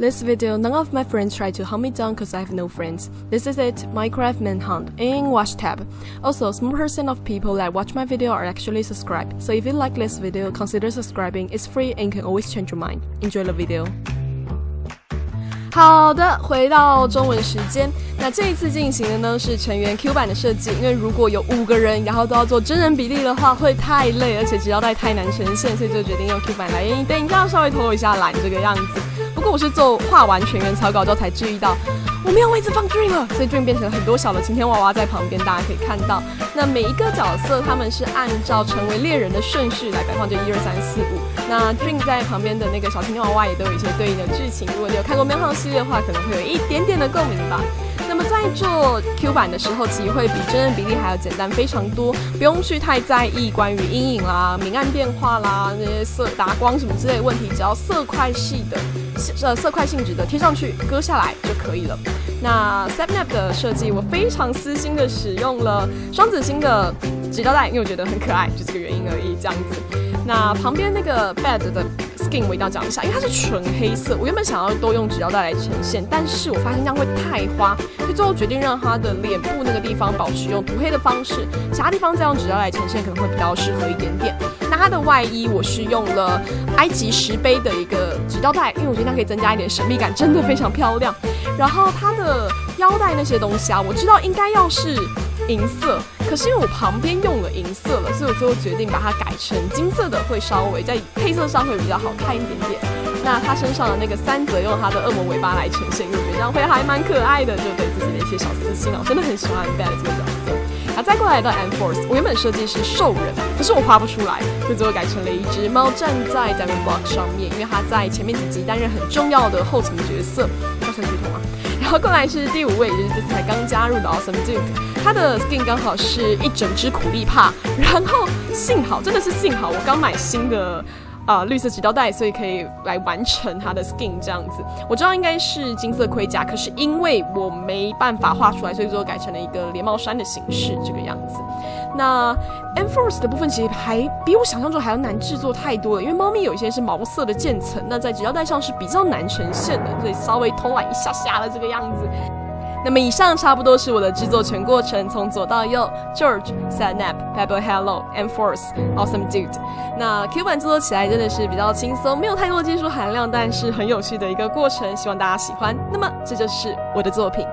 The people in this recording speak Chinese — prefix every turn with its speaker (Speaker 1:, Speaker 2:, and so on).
Speaker 1: This video, none of my friends try to hunt me down because I have no friends. This is it, Minecraft Manhunt in Watch tab. Also, small percent of people that watch my video are actually subscribed. So if you like this video, consider subscribing. It's free and can always change your mind. Enjoy the video. 好的，回到中文时间。那这一次进行的呢是成员 Q 版的设计，因为如果有五个人，然后都要做真人比例的话，会太累，而且只要带太难呈现，所以就决定用 Q 版来。等一下稍微偷一下懒这个样子。不过我是做画完全员草稿之后才注意到，我没有位置放 Dream 了，所以 Dream 变成了很多小的晴天娃娃在旁边，大家可以看到。那每一个角色他们是按照成为猎人的顺序来摆放，就一二三四五。那 Dream 在旁边的那个小晴天娃娃也都有一些对应的剧情，如果你有看过《喵号》系列的话，可能会有一点点的共鸣吧。那么在做 Q 版的时候，其实会比真人比例还要简单非常多，不用去太在意关于阴影啦、明暗变化啦、那些色打光什么之类的问题，只要色块系的。呃，色块性质的贴上去，割下来就可以了。那 Snap 的设计，我非常私心的使用了双子星的纸胶带，因为我觉得很可爱，就这个原因而已。这样子，那旁边那个 Bed 的 Skin 我一定要讲一下，因为它是纯黑色。我原本想要都用纸胶带来呈现，但是我发现这样会太花，所以最后决定让它的脸部那个地方保持用涂黑的方式，其他地方再用纸胶带呈现，可能会比较适合一点点。那它的外衣我是用了埃及石碑的一个纸胶带，因为我觉得它可以增加一点神秘感，真的非常漂亮。然后它的腰带那些东西啊，我知道应该要是银色，可是因为我旁边用了银色了，所以我最后决定把它改成金色的，会稍微在配色上会比较好看一点点。那他身上的那个三则用他的恶魔尾巴来呈现，我觉得这样会还蛮可爱的，就对自己的一些小私心啊，我真的很喜欢 Bad 这个角色。再过来到 M Force，我原本设计是兽人，可是我画不出来，所以最后改成了一只猫站在 d i a m o n Block 上面，因为它在前面几集担任很重要的后勤角色，要算剧透吗？然后过来是第五位，也就是这次才刚加入的 Awesome Duke，他的 skin 刚好是一整只苦力怕，然后幸好真的是幸好，我刚买新的。啊，绿色纸胶带，所以可以来完成它的 skin 这样子。我知道应该是金色盔甲，可是因为我没办法画出来，所以最后改成了一个连帽衫的形式这个样子。那 enforce 的部分其实还比我想象中还要难制作太多了，因为猫咪有一些是毛色的渐层，那在纸胶带上是比较难呈现的，所以稍微偷懒一下下的这个样子。那么以上差不多是我的制作全过程，从左到右，George、Sadnap、Pebble、Hello、Enforce、Awesome Dude。那 Q 版制作起来真的是比较轻松，没有太多技术含量，但是很有趣的一个过程，希望大家喜欢。那么这就是我的作品。